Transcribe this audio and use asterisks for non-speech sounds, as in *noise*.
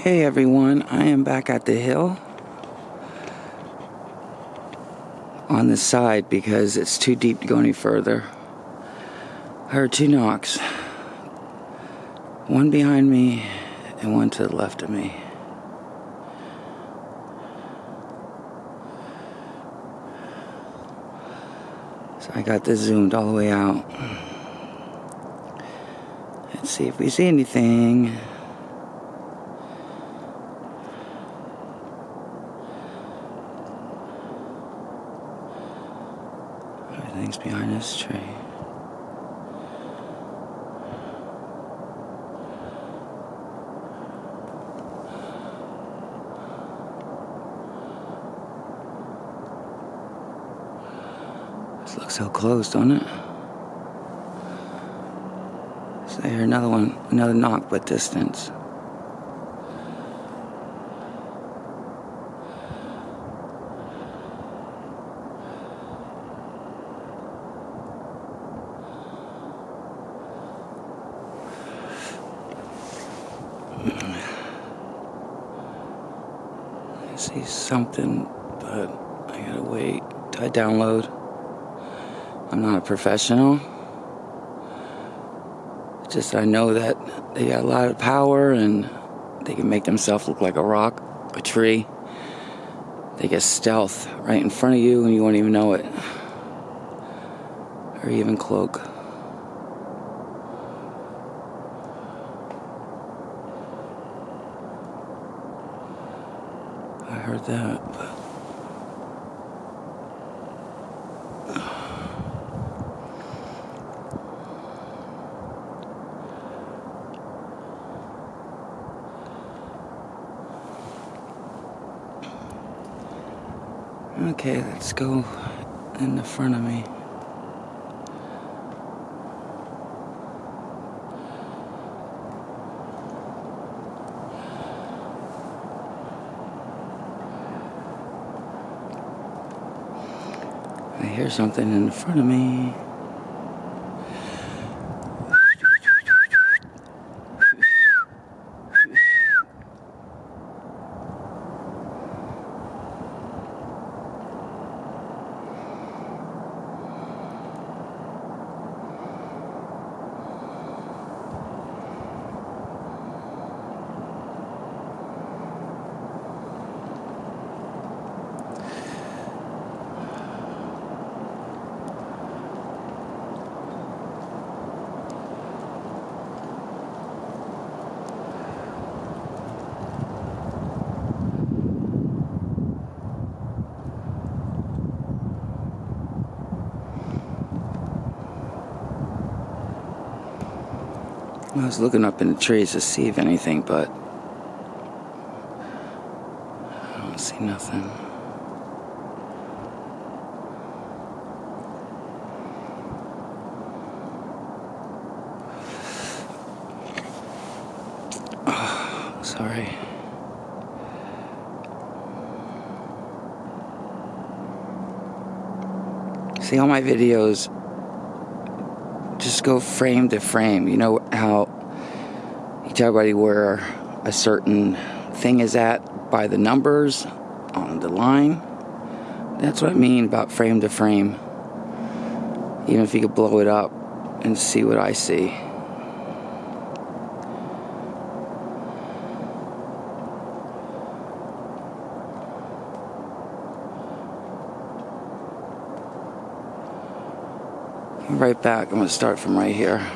Okay, everyone, I am back at the hill on the side because it's too deep to go any further. I heard two knocks one behind me and one to the left of me. So I got this zoomed all the way out. Let's see if we see anything. Everything's behind this tree. This looks so close, don't it? So I hear another one, another knock, but distance. See something, but I gotta wait I download. I'm not a professional. Just I know that they got a lot of power and they can make themselves look like a rock, a tree. They get stealth right in front of you and you won't even know it. Or even cloak. Heard that, but *sighs* Okay, let's go in the front of me. I hear something in front of me. I was looking up in the trees to see if anything, but I don't see nothing. Oh, *sighs* sorry. See all my videos just go frame to frame. You know how you tell everybody where a certain thing is at by the numbers on the line. That's what I mean about frame to frame. Even if you could blow it up and see what I see. Right back. I'm going to start from right here.